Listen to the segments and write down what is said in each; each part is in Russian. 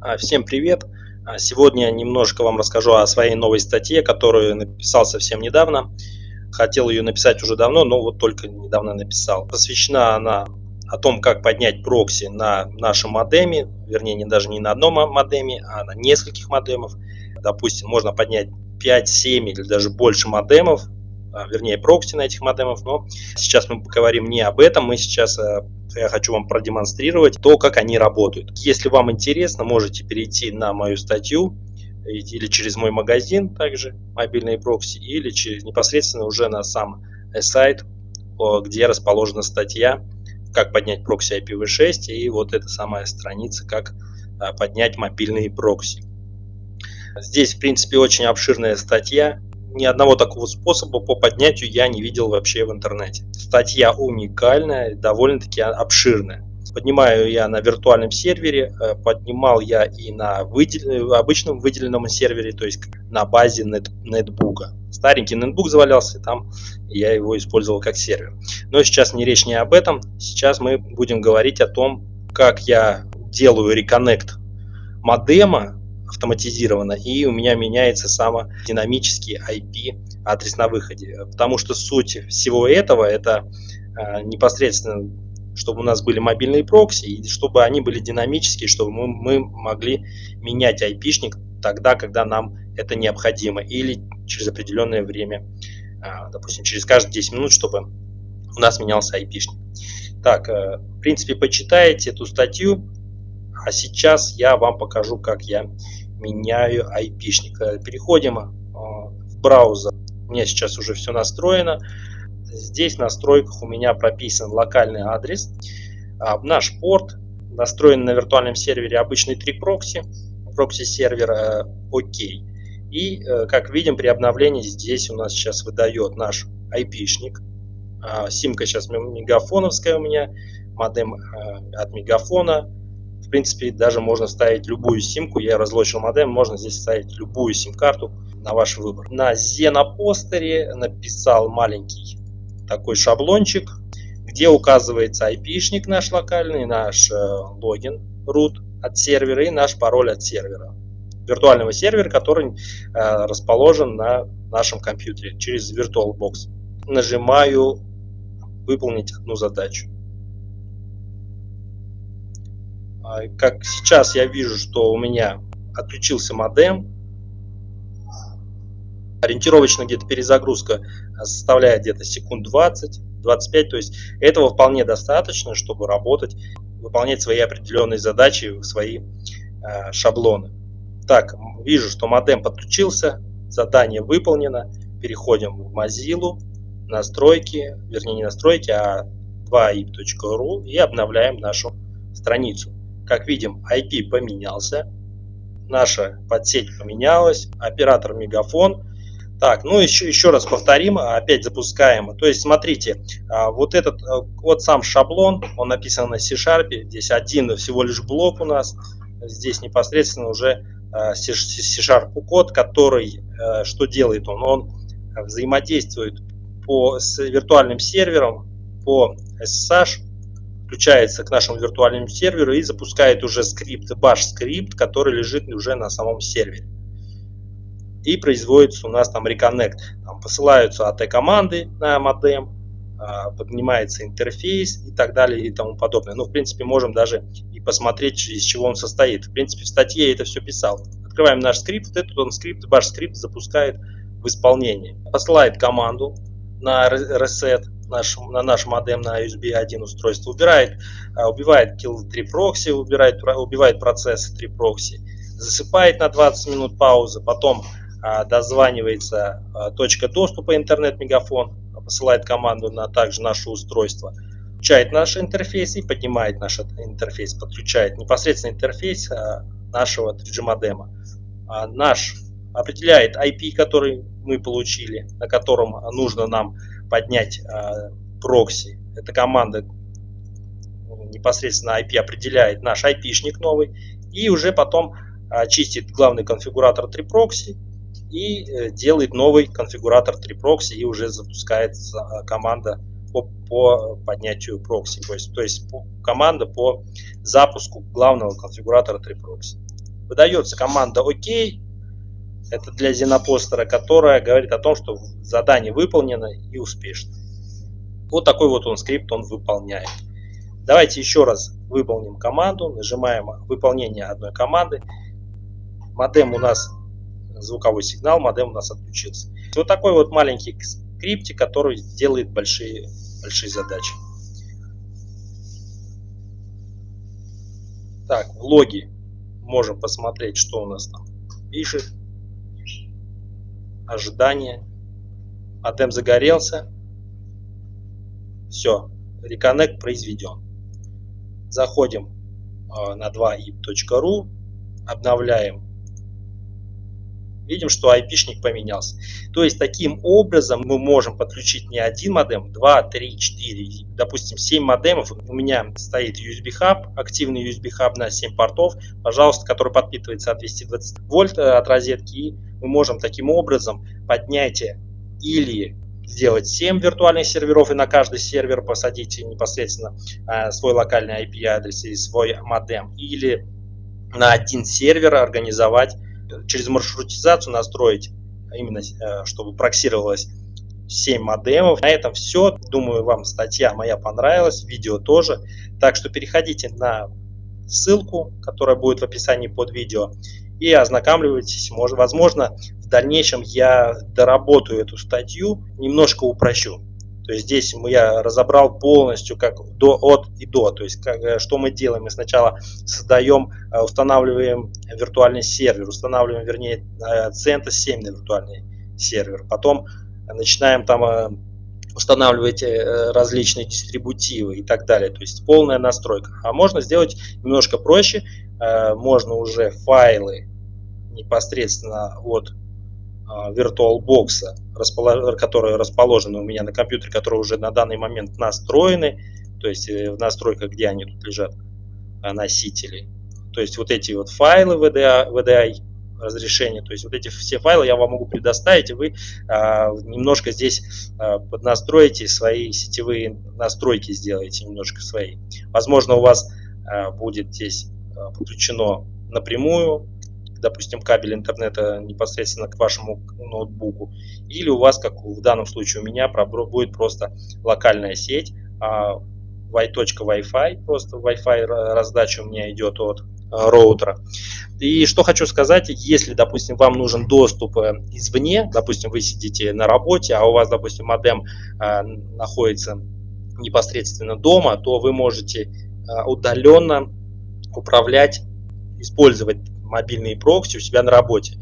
А, всем привет! А, сегодня немножко вам расскажу о своей новой статье, которую написал совсем недавно. Хотел ее написать уже давно, но вот только недавно написал. Посвящена она о том, как поднять прокси на нашем модеме, вернее, не даже не на одном модеме, а на нескольких модемов. Допустим, можно поднять 5, 7 или даже больше модемов, а, вернее, прокси на этих модемов, но сейчас мы поговорим не об этом, мы сейчас я хочу вам продемонстрировать то, как они работают. Если вам интересно, можете перейти на мою статью или через мой магазин, также мобильные прокси, или через непосредственно уже на сам сайт, где расположена статья, как поднять прокси IPv6, и вот эта самая страница, как а, поднять мобильные прокси. Здесь, в принципе, очень обширная статья, ни одного такого способа по поднятию я не видел вообще в интернете. Статья уникальная, довольно-таки обширная. Поднимаю я на виртуальном сервере, э, поднимал я и на выдел... обычном выделенном сервере, то есть на базе нет... нетбука. Старенький нетбук завалялся, там я его использовал как сервер. Но сейчас не речь не об этом, сейчас мы будем говорить о том, как я делаю реконнект модема автоматизировано, и у меня меняется самодинамический IP адрес на выходе. Потому что суть всего этого это э, непосредственно, чтобы у нас были мобильные прокси, и чтобы они были динамические, чтобы мы, мы могли менять IP-шник тогда, когда нам это необходимо, или через определенное время, э, допустим, через каждые 10 минут, чтобы у нас менялся IP-шник. Так, э, в принципе, почитайте эту статью, а сейчас я вам покажу, как я меняю. Э, переходим э, в браузер. У меня сейчас уже все настроено. Здесь в настройках у меня прописан локальный адрес. А, наш порт настроен на виртуальном сервере обычный 3 прокси. Прокси сервера ОК. И, э, как видим, при обновлении здесь у нас сейчас выдает наш IP-шник. А, симка сейчас мегафоновская у меня, модем от мегафона в принципе, даже можно ставить любую симку. Я разлочил модем, можно здесь ставить любую сим-карту на ваш выбор. На Xenopостере написал маленький такой шаблончик, где указывается IP-шник наш локальный, наш э, логин, root от сервера и наш пароль от сервера. Виртуального сервера, который э, расположен на нашем компьютере через VirtualBox. Нажимаю выполнить одну задачу. А, как сейчас я вижу, что у меня отключился модем, ориентировочно где-то перезагрузка составляет где-то секунд 20-25, то есть этого вполне достаточно, чтобы работать, выполнять свои определенные задачи, свои э, шаблоны. Так, вижу, что модем подключился, задание выполнено, переходим в Mozilla, настройки, вернее не настройки, а 2ip.ru и обновляем нашу страницу. Как видим, IP поменялся, наша подсеть поменялась, оператор мегафон. Так, ну еще, еще раз повторим, опять запускаем. То есть, смотрите, а, вот этот э, вот сам шаблон, он написан на C-Sharp, здесь один всего лишь блок у нас, здесь непосредственно уже э, C-Sharp код, который, что делает он? Он взаимодействует по, с виртуальным сервером по SSH, включается к нашему виртуальному серверу и запускает уже скрипт, bash скрипт, который лежит уже на самом сервере. И производится у нас там reconnect. Там посылаются AT команды на модем, а, поднимается интерфейс и так далее и тому подобное. Ну, в принципе, можем даже и посмотреть, из чего он состоит. В принципе, в статье я это все писал. Открываем наш скрипт, этот он скрипт, bash скрипт запускает в исполнение. Посылает команду на reset, наш, на наш модем на USB 1 устройство, убирает, а, убивает kill 3 прокси, убирает, убивает процессы 3 прокси, засыпает на 20 минут паузы, потом а, дозванивается а, точка доступа интернет-мегафон, посылает команду на также наше устройство, включает наш интерфейс и поднимает наш интерфейс, подключает непосредственно интерфейс нашего 3G модема. Наш определяет IP, который мы получили, на котором нужно нам поднять э, прокси. Эта команда непосредственно IP определяет наш IP-шник новый и уже потом э, чистит главный конфигуратор 3proxy и э, делает новый конфигуратор 3proxy и уже запускает э, команда по, по поднятию прокси, то есть, то есть по, команда по запуску главного конфигуратора 3-прокси. Выдается команда ОК. Это для зенопостера, которая говорит о том, что задание выполнено и успешно. Вот такой вот он скрипт он выполняет. Давайте еще раз выполним команду. Нажимаем выполнение одной команды. Модем у нас, звуковой сигнал, модем у нас отключился. Вот такой вот маленький скриптик, который делает большие, большие задачи. Так, в логе можем посмотреть, что у нас там пишет. Ожидание. Модем загорелся. Все, реконнект произведен. Заходим э, на 2ip.ru, обновляем видим, что IP-шник поменялся. То есть таким образом мы можем подключить не один модем, 2, 3, 4, допустим 7 модемов. У меня стоит USB хаб, активный USB хаб на 7 портов, пожалуйста, который подпитывается от 220 вольт э, от розетки. И мы можем таким образом поднять или сделать 7 виртуальных серверов и на каждый сервер посадить непосредственно э, свой локальный IP-адрес и свой модем. Или на один сервер организовать через маршрутизацию настроить, именно э, чтобы проксировалось 7 модемов. На этом все. Думаю, вам статья моя понравилась, видео тоже. Так что переходите на ссылку, которая будет в описании под видео, и ознакомливайтесь. Возможно, в дальнейшем я доработаю эту статью, немножко упрощу. То есть здесь я разобрал полностью как до, от и до. То есть как, э, что мы делаем? Мы сначала создаем, э, устанавливаем виртуальный сервер, устанавливаем, вернее, CentOS 7 на виртуальный сервер. Потом начинаем там э, устанавливать различные дистрибутивы и так далее. То есть полная настройка. А можно сделать немножко проще. Можно уже файлы непосредственно от VirtualBox, которые расположены у меня на компьютере, которые уже на данный момент настроены, то есть э, в настройках, где они тут лежат, э, носители. То есть вот эти вот файлы VDI, VDI разрешения, то есть вот эти все файлы я вам могу предоставить, и вы а, немножко здесь а, поднастроите свои сетевые настройки, сделаете немножко свои. Возможно, у вас а, будет здесь а, подключено напрямую допустим, кабель интернета непосредственно к вашему ноутбуку, или у вас, как в данном случае у меня, будет просто локальная сеть, а y.wi-fi, просто Wi-Fi раздача у меня идет от а, роутера. И что хочу сказать, если, допустим, вам нужен доступ э, извне, допустим, вы сидите на работе, а у вас, допустим, модем а, находится непосредственно дома, то вы можете а, удаленно управлять, использовать мобильные прокси у себя на работе.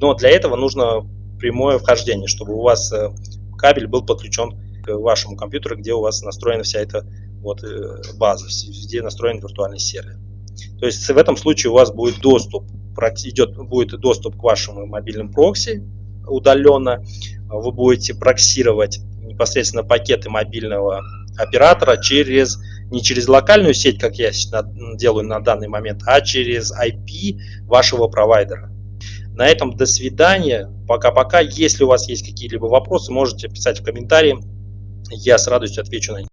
Но для этого нужно прямое вхождение, чтобы у вас э, кабель был подключен к вашему компьютеру, где у вас настроена вся эта вот э, база, где настроен виртуальный сервер. То есть в этом случае у вас будет доступ, идет, будет доступ к вашему мобильным прокси удаленно, вы будете проксировать непосредственно пакеты мобильного оператора через не через локальную сеть, как я делаю на данный момент, а через IP вашего провайдера. На этом до свидания. Пока-пока. Если у вас есть какие-либо вопросы, можете писать в комментарии. Я с радостью отвечу на них.